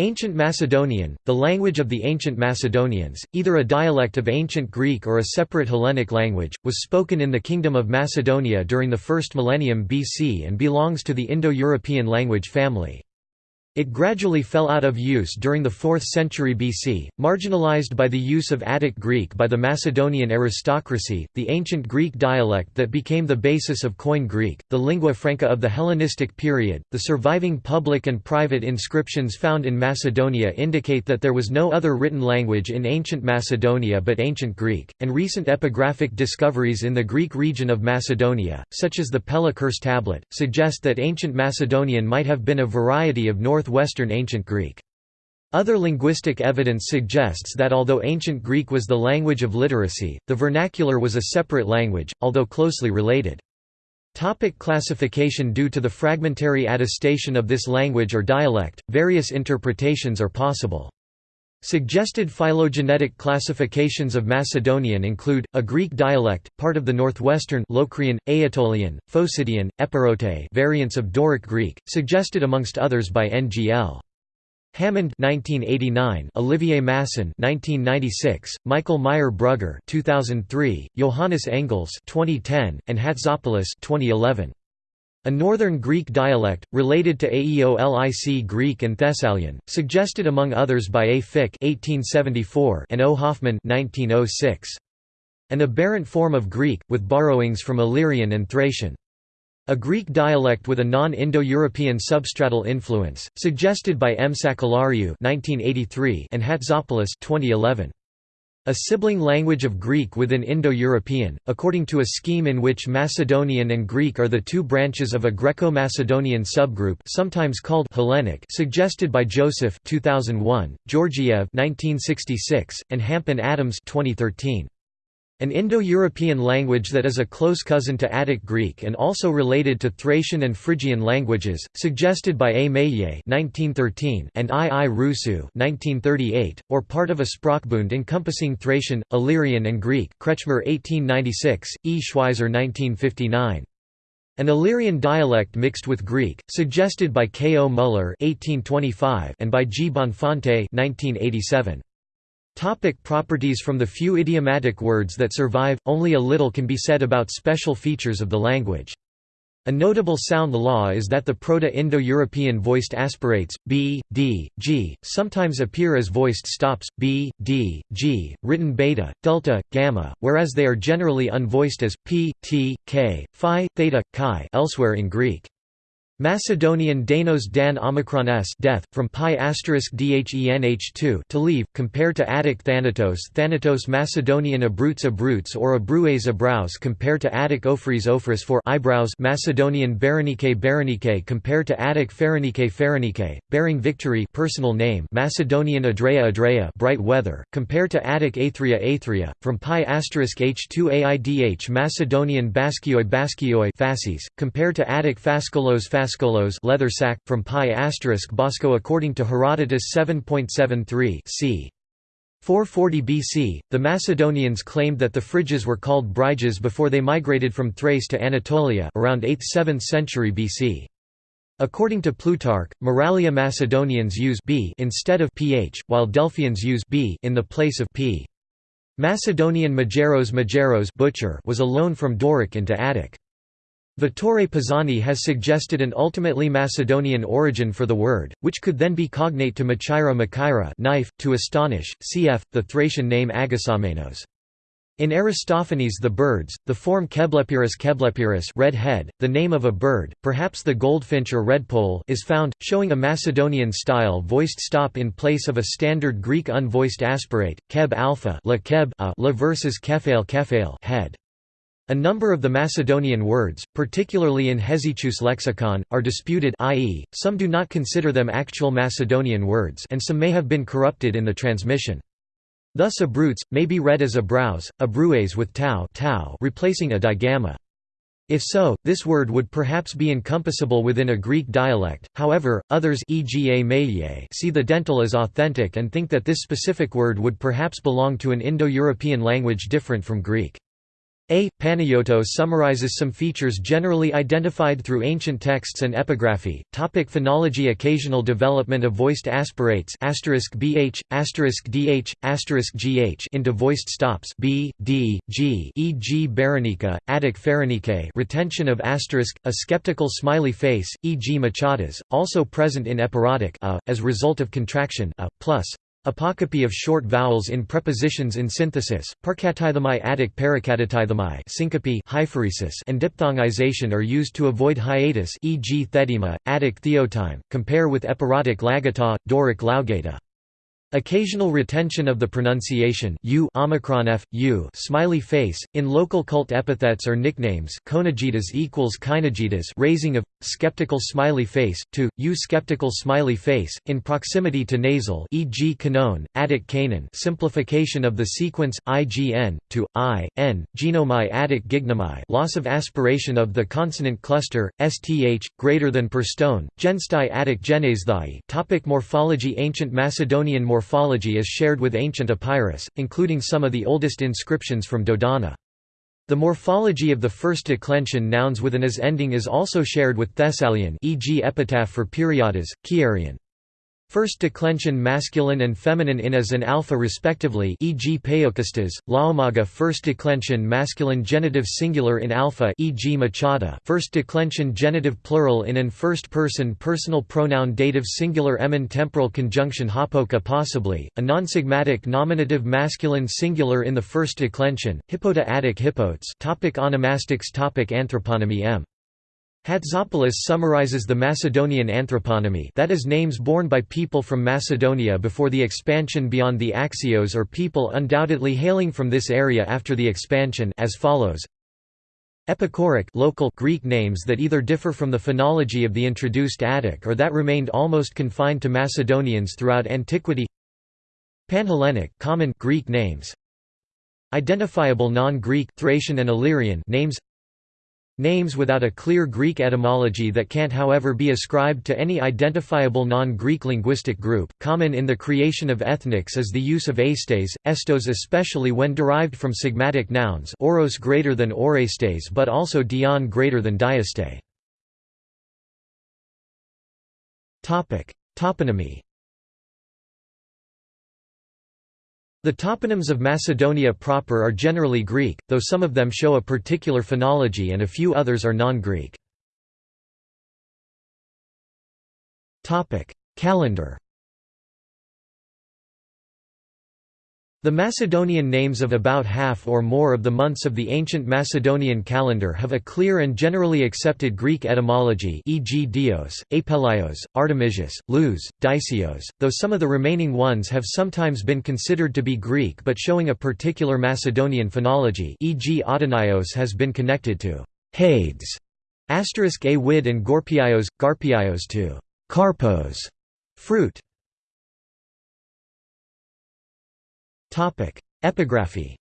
Ancient Macedonian, the language of the ancient Macedonians, either a dialect of ancient Greek or a separate Hellenic language, was spoken in the Kingdom of Macedonia during the first millennium BC and belongs to the Indo-European language family. It gradually fell out of use during the 4th century BC, marginalized by the use of Attic Greek by the Macedonian aristocracy, the ancient Greek dialect that became the basis of Koine Greek, the lingua franca of the Hellenistic period. The surviving public and private inscriptions found in Macedonia indicate that there was no other written language in ancient Macedonia but ancient Greek, and recent epigraphic discoveries in the Greek region of Macedonia, such as the Pella Curse tablet, suggest that ancient Macedonian might have been a variety of North northwestern Ancient Greek. Other linguistic evidence suggests that although Ancient Greek was the language of literacy, the vernacular was a separate language, although closely related. Topic classification Due to the fragmentary attestation of this language or dialect, various interpretations are possible. Suggested phylogenetic classifications of Macedonian include, a Greek dialect, part of the northwestern Locrian, Aetolian, Phocidian, Epirote variants of Doric Greek, suggested amongst others by N.G.L. Hammond 1989, Olivier Masson 1996, Michael Meier-Brügger 2003, Johannes Engels 2010, and Hatzopoulos 2011. A Northern Greek dialect, related to Aeolic Greek and Thessalian, suggested among others by A. Fick and O. Hoffmann oh An aberrant form of Greek, with borrowings from Illyrian and Thracian. A Greek dialect with a non-Indo-European substratal influence, suggested by M. Sakellariou and Hatzopoulos 2011. A sibling language of Greek within Indo-European, according to a scheme in which Macedonian and Greek are the two branches of a Greco-Macedonian subgroup sometimes called Hellenic suggested by Joseph 2001, Georgiev 1966, and Hamp and Adams 2013. An Indo-European language that is a close cousin to Attic Greek and also related to Thracian and Phrygian languages, suggested by A. Meillet and I. I. Russu or part of a Sprachbund encompassing Thracian, Illyrian and Greek Kretschmer 1896, E. Schwyzer 1959. An Illyrian dialect mixed with Greek, suggested by K. O. Muller and by G. Bonfante 1987. Topic properties From the few idiomatic words that survive, only a little can be said about special features of the language. A notable sound law is that the Proto-Indo-European voiced aspirates, b, d, g, sometimes appear as voiced stops, b, d, g, written beta, delta, gamma, whereas they are generally unvoiced as p, t, k, phi, theta, chi elsewhere in Greek. Macedonian Danos Dan Omicron S death, from pi asterisk dhenh2 to leave, compared to Attic Thanatos Thanatos Macedonian Abrutes Abrutes or Abrues Abraus compared to Attic Ophres Ophres for eyebrows Macedonian Berenike Berenike compared to Attic Pharenike Pharenike, bearing victory personal name Macedonian Adrea Adrea bright weather, compared to Attic Athria Athria, from pi asterisk h2aidh Macedonian Baskioi Baskioi fasces, compared to Attic Fascolos Fascolos Fascolos leather sack, from pi Bosco according to Herodotus 7.73 c. 440 BC, the Macedonians claimed that the Phryges were called Bryges before they migrated from Thrace to Anatolia around 8th–7th century BC. According to Plutarch, Moralia Macedonians use b instead of ph, while Delphians use b in the place of p. Macedonian Majeros Majeros butcher was a loan from Doric into Attic. Vittore Pisani has suggested an ultimately Macedonian origin for the word, which could then be cognate to Machaira Machaira knife, to astonish, cf. the Thracian name Agasamenos. In Aristophanes the birds, the form Keblepyrus Keblepyrus red head, the name of a bird, perhaps the goldfinch or redpoll is found, showing a Macedonian-style voiced stop in place of a standard Greek unvoiced aspirate, keb alpha la keb a la versus kephale kephale head. A number of the Macedonian words, particularly in Hesychius lexicon, are disputed i.e., some do not consider them actual Macedonian words and some may have been corrupted in the transmission. Thus abrutes, may be read as abrows, abrues with tau, tau replacing a digamma. If so, this word would perhaps be encompassable within a Greek dialect, however, others e.g. see the dental as authentic and think that this specific word would perhaps belong to an Indo-European language different from Greek. A. Panayotou summarizes some features generally identified through ancient texts and epigraphy. Topic phonology Occasional development of voiced aspirates bh, dh, gh into voiced stops b, d, g e.g. Berenica, Attic Pherenike retention of asterisk, a skeptical smiley face, e.g. Machadas, also present in epirotic a, as result of contraction a, plus, Apocopy of short vowels in prepositions in synthesis, parcatithemi Attic paracatitithemi syncope hypheresis and diphthongization are used to avoid hiatus e.g. thedema, Attic theotime, compare with epirotic lagata, Doric laugata. Occasional retention of the pronunciation u omicron f, u smiley face, in local cult epithets or nicknames Konagitas equals Kynagitas raising of, skeptical smiley face, to, u skeptical smiley face, in proximity to nasal e.g. Canon, Attic Canaan simplification of the sequence, ign, to, i, n, genomai Attic gignomai loss of aspiration of the consonant cluster, sth, greater than per stone, genstai Attic genesthai Topic Morphology Ancient Macedonian morphology is shared with ancient Epirus, including some of the oldest inscriptions from Dodona. The morphology of the first declension nouns with an as ending is also shared with Thessalian e.g. epitaph for Periodas, Chiarian. First declension masculine and feminine in as and alpha respectively e.g. Paiokastas, Laomaga first declension masculine genitive singular in alpha e.g. Machada first declension genitive plural in an first person personal pronoun dative singular emin temporal conjunction hapoka possibly, a non-sigmatic nominative masculine singular in the first declension, hippota attic hippotes topic onomastics topic Anthroponymy m. Hatzopoulos summarizes the Macedonian anthroponymy that is names borne by people from Macedonia before the expansion beyond the Axios or people undoubtedly hailing from this area after the expansion as follows. Epicoric local Greek names that either differ from the phonology of the introduced Attic or that remained almost confined to Macedonians throughout antiquity. Panhellenic common Greek names. Identifiable non-Greek Thracian and Illyrian names Names without a clear Greek etymology that can't however be ascribed to any identifiable non-Greek linguistic group. Common in the creation of ethnics is the use of astes, estos especially when derived from sigmatic nouns oros greater than orestes but also dion greater than diaste. Toponymy The toponyms of Macedonia proper are generally Greek, though some of them show a particular phonology and a few others are non-Greek. Calendar The Macedonian names of about half or more of the months of the ancient Macedonian calendar have a clear and generally accepted Greek etymology e.g. Dios, Apelios, Artemisius, Luz, Dicios, though some of the remaining ones have sometimes been considered to be Greek but showing a particular Macedonian phonology e.g. Adonios has been connected to Hades, asterisk a wid and Gorpiaios, Garpiaios to Carpos, fruit. Epigraphy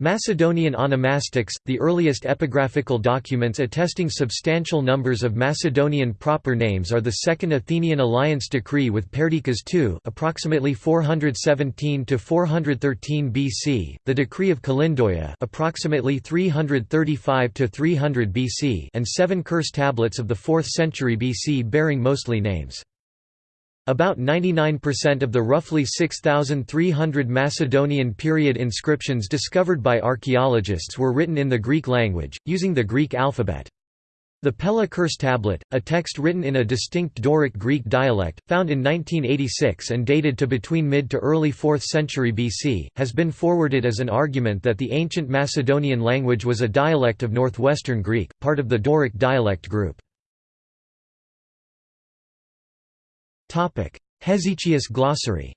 Macedonian onomastics, the earliest epigraphical documents attesting substantial numbers of Macedonian proper names are the Second Athenian Alliance Decree with Perdiccas II approximately 417 to 413 BC, the Decree of Kalindoia approximately 335 to 300 BC, and seven curse tablets of the 4th century BC bearing mostly names. About 99% of the roughly 6,300 Macedonian period inscriptions discovered by archaeologists were written in the Greek language, using the Greek alphabet. The Pella Curse Tablet, a text written in a distinct Doric Greek dialect, found in 1986 and dated to between mid to early 4th century BC, has been forwarded as an argument that the ancient Macedonian language was a dialect of Northwestern Greek, part of the Doric dialect group. Hesychius glossary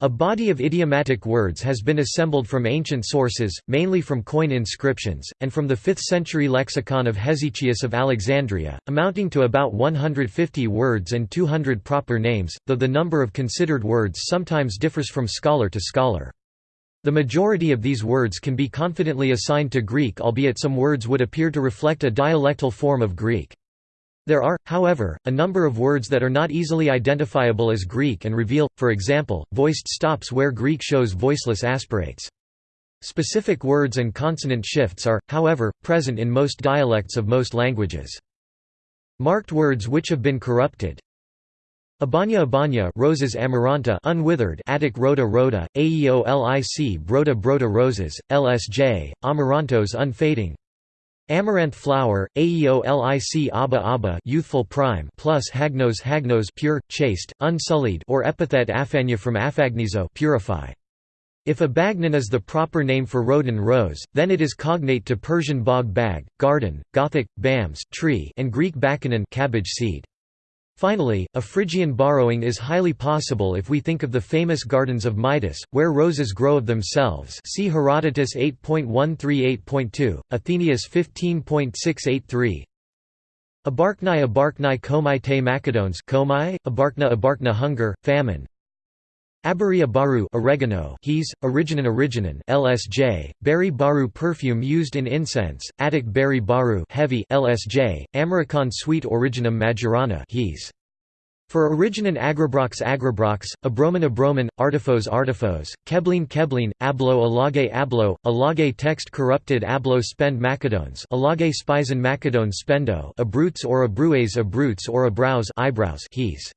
A body of idiomatic words has been assembled from ancient sources, mainly from coin inscriptions, and from the 5th century lexicon of Hesychius of Alexandria, amounting to about 150 words and 200 proper names, though the number of considered words sometimes differs from scholar to scholar. The majority of these words can be confidently assigned to Greek albeit some words would appear to reflect a dialectal form of Greek. There are, however, a number of words that are not easily identifiable as Greek and reveal, for example, voiced stops where Greek shows voiceless aspirates. Specific words and consonant shifts are, however, present in most dialects of most languages. Marked words which have been corrupted Abanya abanya roses amaranta unwithered Attic rhoda rhoda, aeolic broda broda roses, lsj, amarantos unfading Amaranth flower, Aeolic Abba Abba youthful prime plus hagnos hagnos pure, chaste, unsullied or epithet afanya from afagnizo purify. If a bagnon is the proper name for rhodon rose, then it is cognate to Persian bog bag, garden, Gothic, bams tree and Greek bakanon cabbage seed. Finally, a Phrygian borrowing is highly possible if we think of the famous gardens of Midas, where roses grow of themselves see Herodotus 8.138.2, Athenaeus 15.683 Abarknai Abarknai Komai te Macedones Komai, Abarkna Abarkna hunger, famine Abaria baru oregano he's, originin originin LSJ, berry baru perfume used in incense, Attic berry baru heavy LSJ, American sweet originum majorana he's. For originin agrobrox agrobrox, abromin abromin, artifos artifos, keblin keblin, ablo alage ablo, alage text corrupted ablo spend macedones alage spisen macedone spendo abrutes or abrues abrutes or abrows eyebrows he's.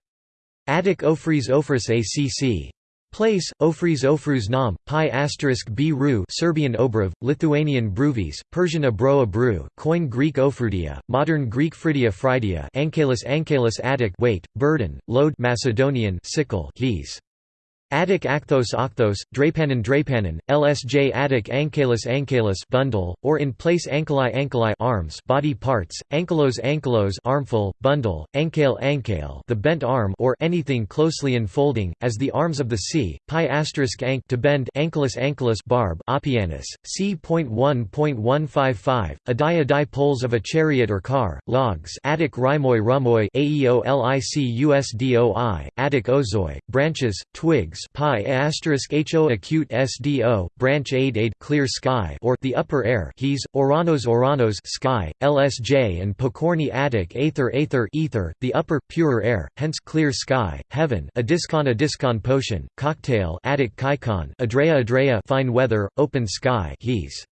Attic ofres ofris acc. Place, Ofres Ofruz Nam, Pi asterisk B Ru Serbian Obrov, Lithuanian Bruvis, Persian Abro Abru, Koine Greek Ofrudia, Modern Greek Fridia Fridia Ankalus Ankalus Attic weight, burden, load Macedonian sickle he's. Attic Acthos Octhos, Drapanin Drapanin, LSJ Attic Ankalus Ankalus bundle, or in place Ankylai Ankylai arms body parts, Ankylos Ankylos armful, bundle, Ankale Ankale the bent arm or anything closely enfolding, as the arms of the sea, pi asterisk ank to bend Ankylus Ankylus barb Oppianus, c.1.155, adia di poles of a chariot or car, logs Attic Rymoi Rumoi Aeolic Usdoi, Attic Ozoi, branches, twigs pi asterisk ho acute sdo branch aid aid clear sky or the upper air he's oranos oranos sky lsj and pokorny attic aether aether ether the upper purer air hence clear sky heaven a discon a discon potion cocktail attic kaikon adrea adrea fine weather open sky he's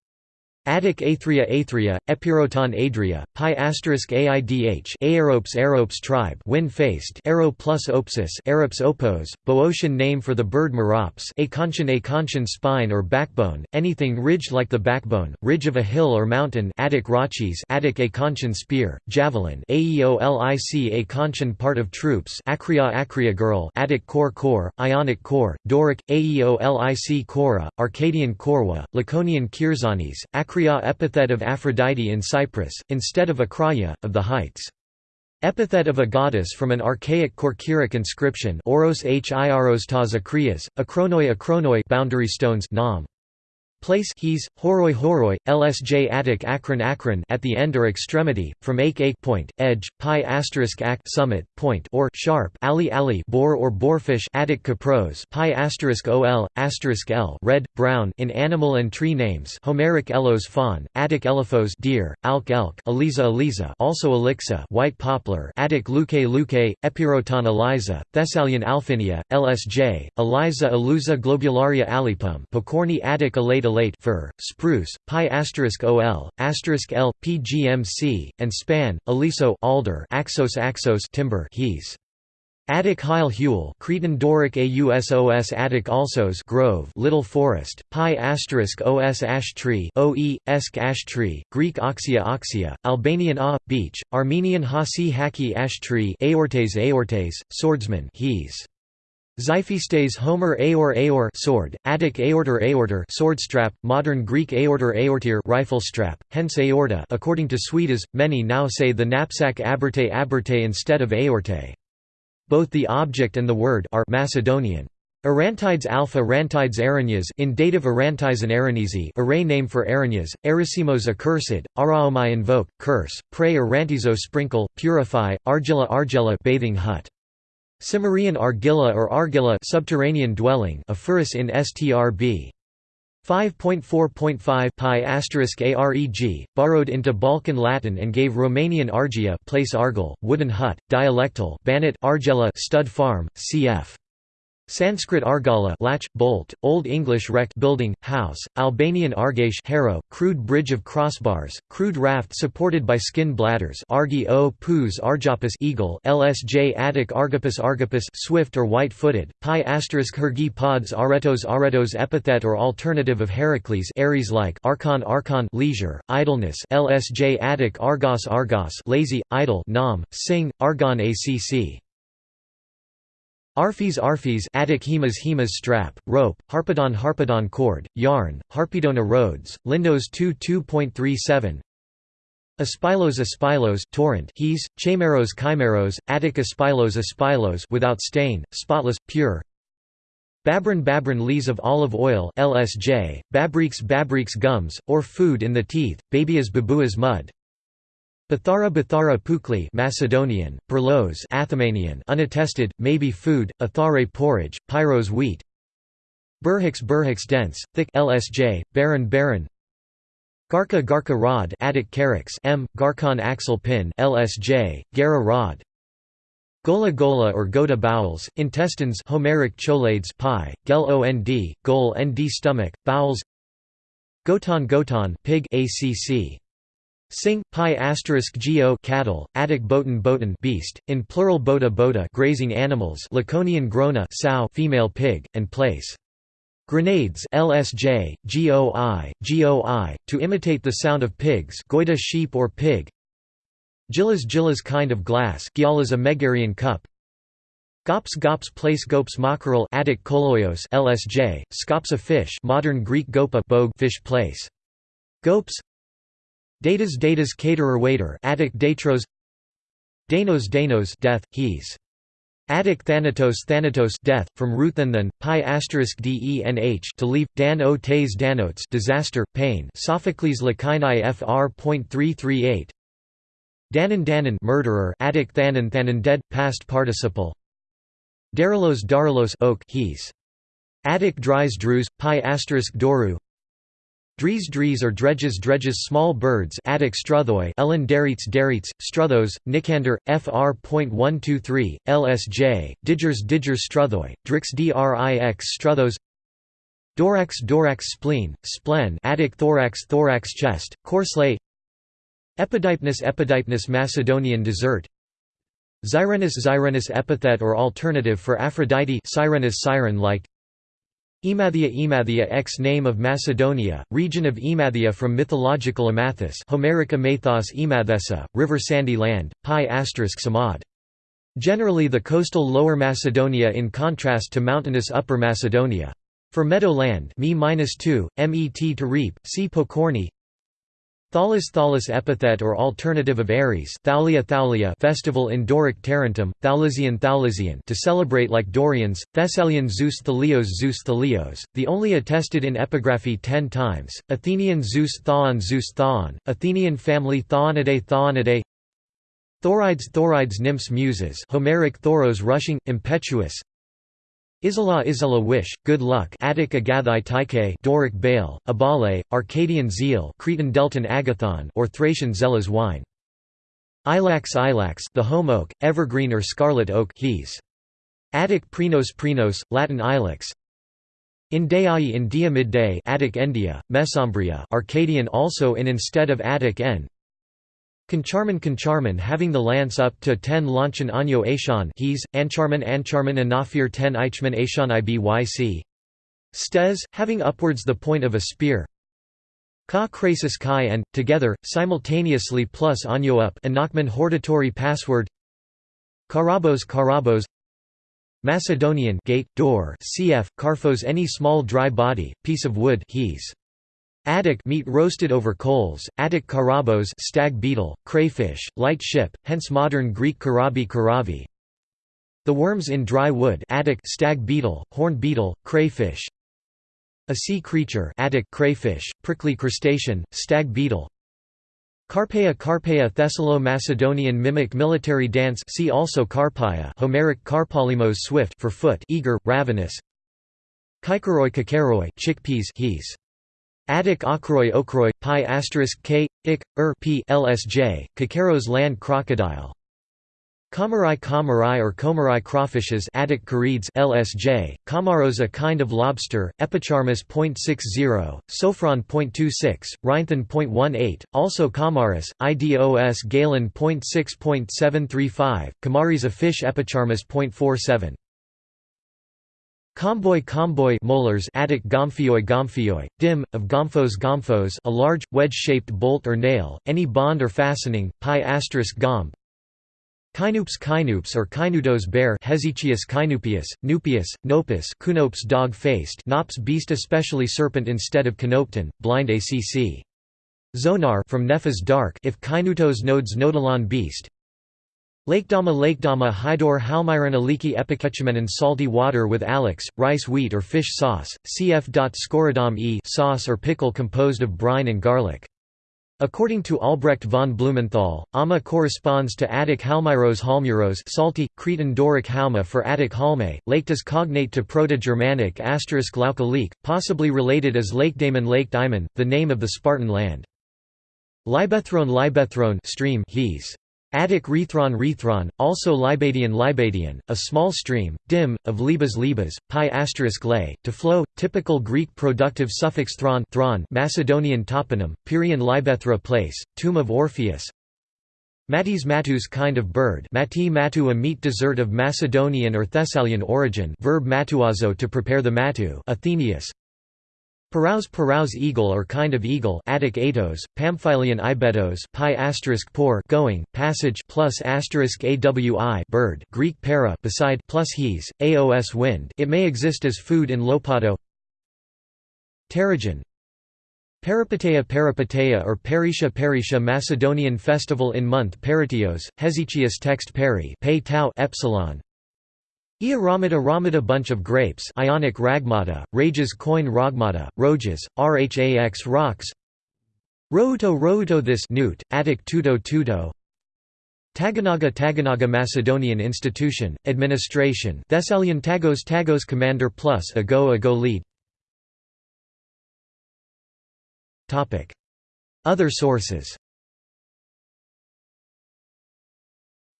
Attic Aethria Aethria, Epiroton Adria, Pi asterisk Aidh Aeropes Aeropes tribe wind-faced Aero plus Opsis Aerops opos, Boeotian name for the bird merops Acontian Acontian spine or backbone, anything ridged like the backbone, ridge of a hill or mountain Attic Rachis Attic Acontian spear, javelin Aeolic Acontian part of troops Acria Acria girl Attic core core, Ionic core, Doric, Aeolic Cora, Arcadian Korwa, Laconian Kyrzanes, Acria Akria epithet of Aphrodite in Cyprus, instead of Akraya, of the heights. Epithet of a goddess from an archaic Korkiric inscription Oros Hiros tas Akrias, Akronoi Akronoi boundary stones nam. Place he's, horoi horoi, lsj attic akron akron at the end or extremity, from ake ake point, edge, pi asterisk act summit, point or sharp ali ali boar or boarfish attic capros pi asterisk ol, asterisk l red, brown in animal and tree names Homeric elos fawn, attic elephos deer, alk elk eliza eliza also elixa white poplar attic luke luke, epiroton eliza, Thessalian alphinia, lsj, eliza eluza globularia alipum pokorny attic elate elate fir, spruce, pi asterisk ol, l, pgmc, and span, aliso alder, axos axos timber he's. Attic Heil Huel Cretan Doric Ausos Attic Alsos Grove Little Forest, Pi asterisk Os Ash Tree Oe, Esk Ash Tree, Greek Oxia Oxia, Albanian A, Beach, Armenian Hasi Haki Ash Tree Aortes Aortes, Swordsman he's. Xiphistes Homer Aor Aor sword, Attic aorter aorter sword strap, modern Greek aorter aortir rifle strap, hence aorta according to Suidas, many now say the knapsack aberte aberte instead of aorte. Both the object and the word are Macedonian. Arantides alpha Arantides Aranyas in dative Arantizan Aranesi array name for Aranyas, Erisimos accursed, Araomai invoke, curse, pray Arantizo sprinkle, purify, Argilla Argella bathing hut. Cimmerian argilla or argilla subterranean dwelling in STRB. 5.4.5 pi areg, borrowed into Balkan Latin and gave Romanian argia place argel, wooden hut, dialectal Banat argela stud farm, cf. Sanskrit argala latch, bolt, Old English rect building, house, Albanian argash harrow, crude bridge of crossbars, crude raft supported by skin bladders argi o pus argopus eagle lsj Attic argopus argopus swift or white-footed, pi asterisk hergi pods aretos aretos epithet or alternative of Heracles Ares-like archon archon leisure, idleness lsj Attic argos argos lazy, idle nam, sing, argon acc Arphis Arphis Attic hemas hemas strap, rope, harpedon harpedon cord, yarn, harpedona roads, lindos 2 2.37 Aspylos aspylos torrent he's, chimeros chimeros, Attic aspylos aspylos without stain, spotless, pure. Babrin babrin lees of olive oil LSJ, babriks babriks gums, or food in the teeth, babias babuas mud Bathara Bathara Pukli Macedonian, Perlos Athamanian unattested, maybe food, Athare porridge, Pyros wheat Burhix Burhix dense, thick LSJ, Baron Baron Garka Garka rod Attic Carix M, Garkon axle pin LSJ, Gara rod Gola gola or gota bowels, intestines Homeric cholades pi, gel ond, gol nd stomach, bowels Goton goton pig ACC Sing, pi asterisk geo cattle, Attic botan botan beast, in plural bota bota grazing animals Laconian grona sow female pig, and place. Grenades LSJ, GOI, GOI, to imitate the sound of pigs goida sheep or pig Gillas Gillas kind of glass Gialas a Megarian cup Gops Gops place gops mackerel Attic koloios LSJ, Scops a fish modern Greek gopa fish place. Gopes Datas datas caterer waiter Attic datros Danos danos death, he's. Attic thanatos thanatos death, from Ruthan pi asterisk denh to leave, dan o tes danotes disaster, pain. Sophocles Lakinai fr.338 Danon danon murderer Attic thanon thanon dead, past participle. Darilos darilos oak he's. Attic dries drews, pi asterisk doru Dries dries or dredges dredges small birds Attic struthoi Ellen derites derites, struthos, Nicander, fr.123, lsj, digers digers struthoi, drix drix struthos Dorax dorax spleen, splen Attic thorax thorax chest, corslay Epidypnus epidypnus Macedonian dessert Zyrenus Zyrenus epithet or alternative for Aphrodite Sirenus siren-like Emathia Emathia ex name of Macedonia, region of Emathia from mythological Amathus Homeric Amathos Emathessa, river sandy land, pi samad. Generally the coastal Lower Macedonia in contrast to mountainous Upper Macedonia. For meadow land me-2, met to reap, see Pokorny Thalas Thalas epithet or alternative of Ares Thaulia Thaulia festival in Doric Tarentum, Thaulasian Thaulasian to celebrate like Dorians, Thessalian Zeus Thalios Zeus Thalios, the only attested in epigraphy ten times, Athenian Zeus Thaon Zeus Thaon, Athenian family Thaonidae Thaonidae Thorides Thorides nymphs muses Homeric Thoros rushing, impetuous Isala Isala wish, good luck Attic Agathai Tyche Doric Baal, Abale, Arcadian zeal Cretan Delton Agathon or Thracian Zelas wine. Ilax Ilax the home oak, evergreen or scarlet oak he's. Attic Prinos Prinos, Latin Ilex In Deai in dia midday Attic India, Mesembria Arcadian also in instead of Attic en Concharman Concharman having the lance up to 10 launchen anyo Ashan he's, Ancharman Ancharman Anafir 10 Eichman Ashan Ibyc Stes, having upwards the point of a spear Ka Crasis Kai and, together, simultaneously plus anyo up Anachman hortatory password Karabos Karabos Macedonian gate, door cf. Karphos any small dry body, piece of wood he's. Attic meat roasted over coals, Attic karabos stag beetle, crayfish, light ship, hence modern Greek karabi karavi. The worms in dry wood Attic stag beetle, horn beetle, crayfish. A sea creature Attic crayfish, prickly crustacean, stag beetle. Carpeia Carpeia Thessalo-Macedonian mimic military dance see also Carpaia Homeric Karpolimos swift for foot eager, ravenous Kikeroi Kikeroi chickpeas he's. Attic Okroi Okroi, pi asterisk k, ik, er p lsj, Kakeros land crocodile. Komarai komarai or komarai crawfishes Attic carides LSJ, Komaros a kind of lobster, Epicharmus .60, Sophron .26, Rhinthon .18, also Komaris, IDOS Galen .6.735, Kamaris a fish Epicharmus .47. Comboy comboy molars Attic gomphioi gomphioi, dim, of gomphos gomphos a large, wedge-shaped bolt or nail, any bond or fastening, pi asterisk gomb. Kinoops kinoops or kynudos bear Hesychius kynupius, nupius, nopus kunopes dog-faced nops beast especially serpent instead of canopton, blind acc. Zonar from Nephis dark if kinutos nodes nodalon beast, Lakedama Lakedama Hydor Halmyron Aliki Epiketchamanon salty water with alex, rice wheat or fish sauce, cf. Scorodom e sauce or pickle composed of brine and garlic. According to Albrecht von Blumenthal, Ama corresponds to Attic Halmyros Halmuros salty, Cretan Doric Halma for Attic Halme, Laketas cognate to Proto-Germanic asterisk Laukalik, possibly related as Lake Daemon Lake Daimon, the name of the Spartan land. Libethron Libethron stream Hees. Attic Rethron Rethron, also Libadian Libadian, a small stream, dim, of Libas Libas, pi asterisk lay, to flow, typical Greek productive suffix thron, thron Macedonian toponym, Pyrian Libethra place, tomb of Orpheus. Matis matus kind of bird mati matu a meat dessert of Macedonian or Thessalian origin verb matuazo to prepare the matu Athenaeus Paraus paraus eagle or kind of eagle Attic atos, Pamphylian ibetos pi asterisk por going, passage plus asterisk awi bird Greek para beside plus he's, aos wind it may exist as food in Lopato. Pterygion Peripateia Peripateia or Perisha Perisha Macedonian festival in month Peritios, Hesychius text peri pay tau epsilon Ia Ramada Ramada bunch of grapes Ionic ragmata, rages coin ragmata, roges, rhax rocks. Routo Routo this newt, Attic tuto tuto Taganaga Taganaga Macedonian institution, administration. Thessalian Tagos Tagos commander plus Ago Ago lead. Other sources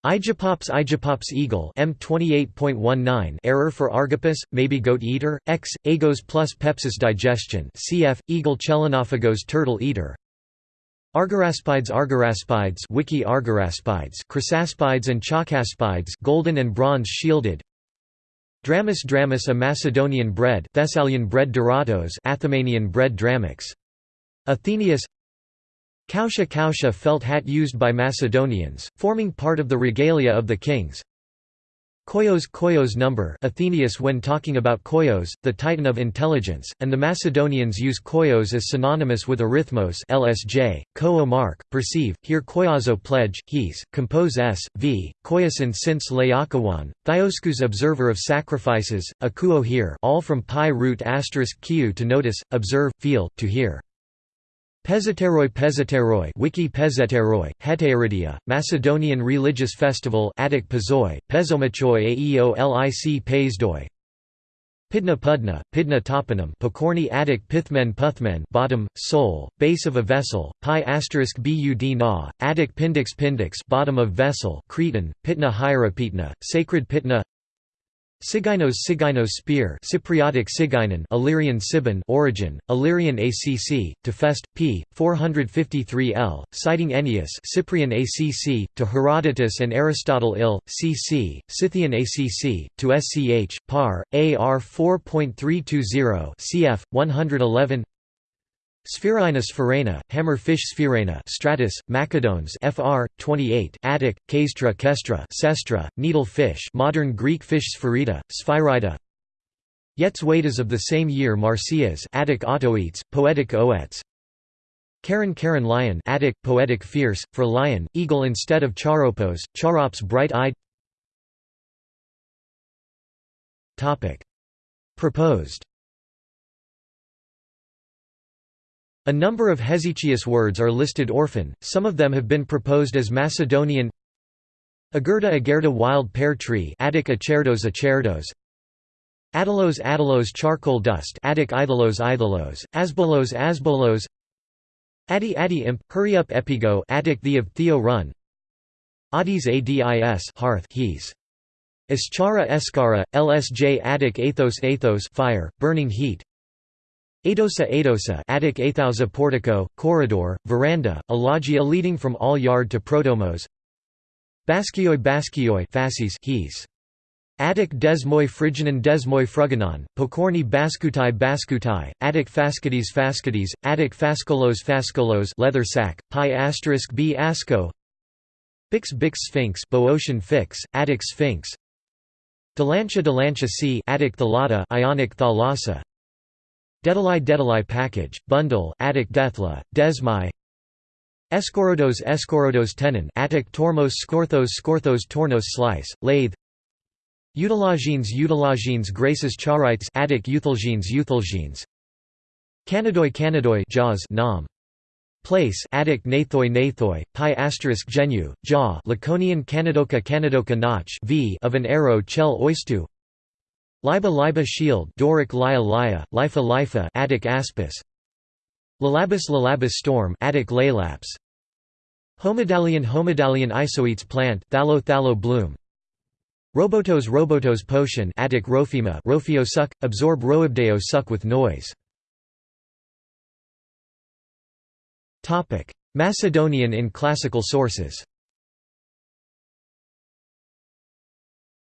Igepops Igepops eagle M28.19 error for Argopus, maybe goat eater, X, agos plus pepsis digestion cf. eagle Chelenophagos turtle eater Argyraspides Argyraspides Wiki Argyraspides Chrysaspides and Chalcaspides golden and bronze shielded Dramus Dramus a Macedonian bread Thessalian bread Doratos Athemanian bread Dramix Athenaeus Kausha Kausha felt hat used by Macedonians, forming part of the regalia of the kings. Koyos Koyos number Athenaeus when talking about Koyos, the titan of intelligence, and the Macedonians use Koyos as synonymous with arithmos LSJ, ko mark, perceive, here Koyazo pledge, he's, compose s, v, Koyasin since Laokawan, Thioskus observer of sacrifices, akuo here all from pi root asterisk q to notice, observe, feel, to hear. Pezateroi Pezateroi Wiki Pezateroi, Heteiridia, Macedonian religious festival Attic Pezoi, Pezomachoi Aeolic Pezdoi Pidna Pudna, Pidna toponym Pokorny Attic Pithmen Puthmen bottom, sole, base of a vessel, pi asterisk bud na, Attic Pindix Pindix bottom of vessel Cretan, Pitna Hierapetna, Sacred Pitna Siginos Siginos spear Cypriotic Sigainon Illyrian Sibon origin, Illyrian ACC, to Fest, p. 453 L, citing Ennius Cyprian ACC, to Herodotus and Aristotle Ill, cc, Scythian ACC, to Sch, par, AR 4.320 cf. 111 Sphaerina sphaerina, hammerfish sphaerina stratus, Macadones fr. 28 Attic, Kaestra kestra sestra, needle fish modern Greek fish sphaerida, sphaerida Yetzwadas of the same year Marcias, Attic autoetes, poetic oets. Karen Karen lion Attic, poetic fierce, for lion, eagle instead of charopos, charops bright-eyed Topic. Proposed A number of Hesychius words are listed orphan, some of them have been proposed as Macedonian. Agerda agerda wild pear tree Attic acerdos acerdos. Adalos Adalos charcoal dust Attic Idalos Idalos, Asbolos Asbolos. Adi Adi imp, hurry up epigo Attic the of Theo run. Adis Adis hearth he's. Eschara Escara, LSJ Attic Athos Athos fire, burning heat Adosa Adosa Attic Athausa portico, corridor, veranda, a loggia leading from all yard to protomos Baskioi Baskioi fasces he's. Attic desmoi phryginon desmoi fruganon, pokorni baskutai baskutai, Attic fascides fascides, Attic fascolos fascolos leather sack, pi asterisk b asco. Bix bix sphinx Boeotian fix, Attic sphinx. Delantia Delantia c Attic thalata Ionic thalassa Dedalai Dedalai package, bundle Attic dethla, desmai. Escorodos Escorodos tenon Attic tormos scorthos scorthos tornos slice, lathe. Eutalagines Eutalagines graces charites Attic euthalgines euthalgines Canadoi Canadoi jaws nam. Place Attic Nathoi Nathoi, pi asterisk genu, jaw Laconian Canadoca Canadoca notch v of an arrow chel oistu Liba Liba shield Doric Lia Lia, Lifa Lifa Attic aspis. Lalabus Lalabus storm Attic Lalaps Homedalian Homedalian isoetes plant Thalo Thalo bloom. Robotos Robotos potion Attic Rophema Rophio suck, absorb Roibdeo suck with noise. Macedonian in classical sources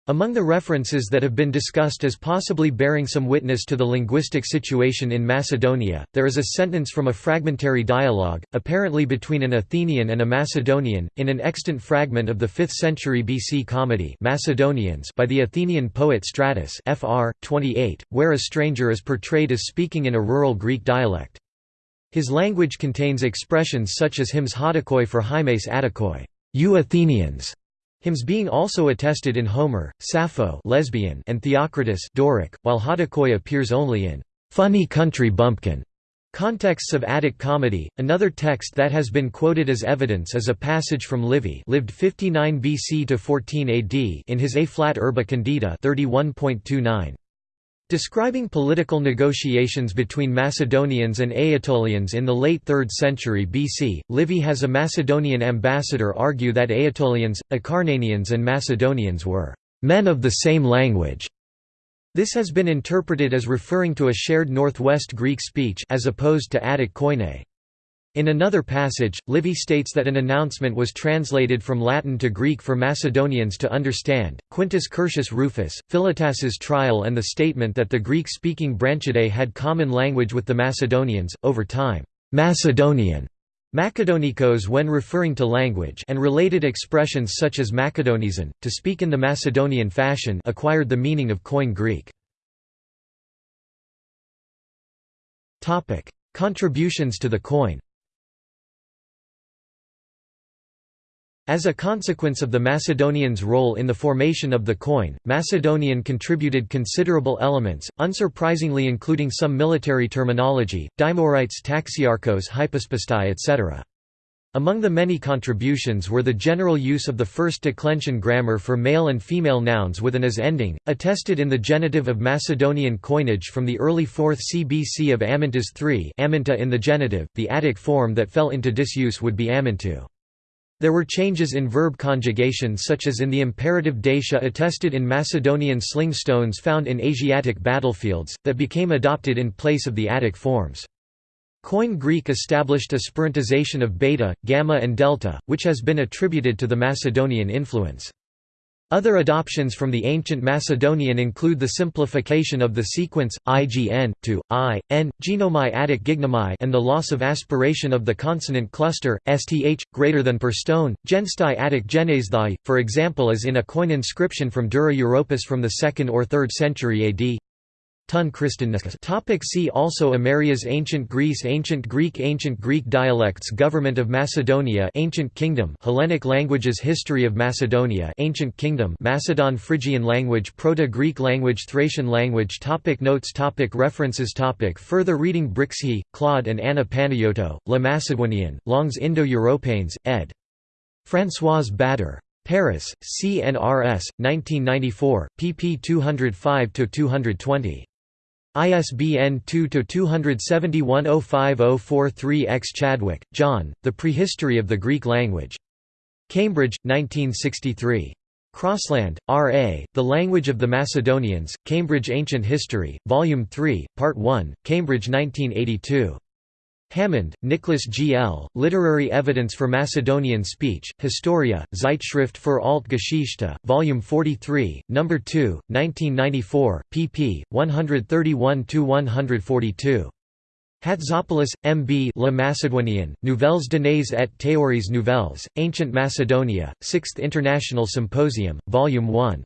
Among the references that have been discussed as possibly bearing some witness to the linguistic situation in Macedonia, there is a sentence from a fragmentary dialogue, apparently between an Athenian and a Macedonian, in an extant fragment of the 5th century BC comedy Macedonians by the Athenian poet Strattis fr. 28, where a stranger is portrayed as speaking in a rural Greek dialect. His language contains expressions such as hymns hadakoi for hymes atakoi, you Athenians, hymns being also attested in Homer, Sappho lesbian and Theocritus Doric, while hadakoi appears only in funny country bumpkin Contexts of Attic comedy. Another text that has been quoted as evidence is a passage from Livy, lived 59 BC to 14 AD, in his A flat Urbe Condita 31.29. Describing political negotiations between Macedonians and Aetolians in the late 3rd century BC, Livy has a Macedonian ambassador argue that Aetolians, Acarnanians and Macedonians were «men of the same language». This has been interpreted as referring to a shared Northwest Greek speech as opposed to Attic Koine. In another passage, Livy states that an announcement was translated from Latin to Greek for Macedonians to understand. Quintus Curtius Rufus, Philotas's trial, and the statement that the Greek speaking Branchidae had common language with the Macedonians, over time, Macedonian Macedonikos when referring to language and related expressions such as Macedonesian, to speak in the Macedonian fashion acquired the meaning of Koine Greek. Contributions to the Koine As a consequence of the Macedonians' role in the formation of the coin, Macedonian contributed considerable elements, unsurprisingly including some military terminology, Dimorites taxiarchos hypospastai etc. Among the many contributions were the general use of the first declension grammar for male and female nouns with an as ending, attested in the genitive of Macedonian coinage from the early 4th CBC of Amyntas III Aminta in the genitive, the Attic form that fell into disuse would be Amintu. There were changes in verb conjugation such as in the imperative dacia attested in Macedonian sling stones found in Asiatic battlefields, that became adopted in place of the Attic forms. Koine Greek established a spirantization of beta, gamma and delta, which has been attributed to the Macedonian influence. Other adoptions from the ancient Macedonian include the simplification of the sequence, ign, to, i, n, genomai attic gignomai and the loss of aspiration of the consonant cluster, sth, greater than per stone, genstai attic genesthai, for example as in a coin inscription from Dura Europos from the 2nd or 3rd century AD. Tun Topic See also Amerias Ancient Greece Ancient Greek Ancient Greek dialects Government of Macedonia Ancient Kingdom Hellenic languages History of Macedonia Ancient Kingdom Macedon Phrygian language Proto-Greek language Thracian language topic Notes topic References topic Further reading Brixhe, Claude and Anna Panayotou, Le Macedonian, Langues Indo-Européennes, ed. Françoise Bader. Paris, CNRS, 1994, pp 205–220. ISBN 2-271-05043-X Chadwick, John, The Prehistory of the Greek Language. Cambridge, 1963. Crossland, R. A., The Language of the Macedonians, Cambridge Ancient History, Volume 3, Part 1, Cambridge 1982. Hammond, Nicholas G. L., Literary Evidence for Macedonian Speech, Historia, Zeitschrift für Altgeschichte, Volume 43, No. 2, 1994, pp. 131–142. Hatzopoulos, M. B. Le Macédonien, Nouvelles données et théories nouvelles, Ancient Macedonia, 6th International Symposium, Volume 1.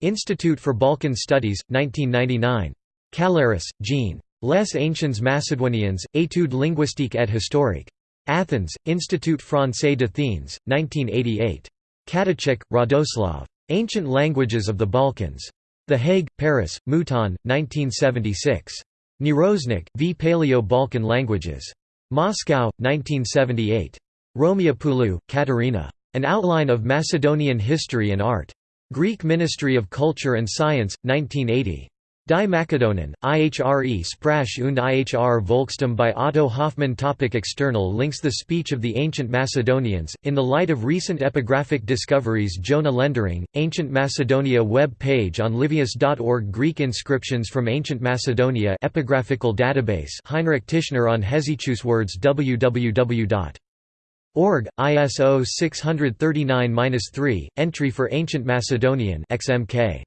Institute for Balkan Studies, 1999. Kalléris, Jean. Les Anciens Macédoniens, études linguistiques et historiques. Athens, Institut Français d'Athènes, 1988. Katičić, Radoslav. Ancient Languages of the Balkans. The Hague, Paris, Mouton, 1976. Neroznak, V. Paleo-Balkan Languages. Moscow, 1978. Rhomiopoulou, Katerina. An Outline of Macedonian History and Art. Greek Ministry of Culture and Science, 1980. Die Makedonen, IHRE Sprache und IHR Volkstum by Otto Hoffmann Topic External links The speech of the ancient Macedonians, in the light of recent epigraphic discoveries Jona Lendering, Ancient Macedonia web page on livius.org Greek inscriptions from Ancient Macedonia epigraphical database Heinrich Tischner on Hesychius words www.org, ISO 639-3, entry for Ancient Macedonian XMK.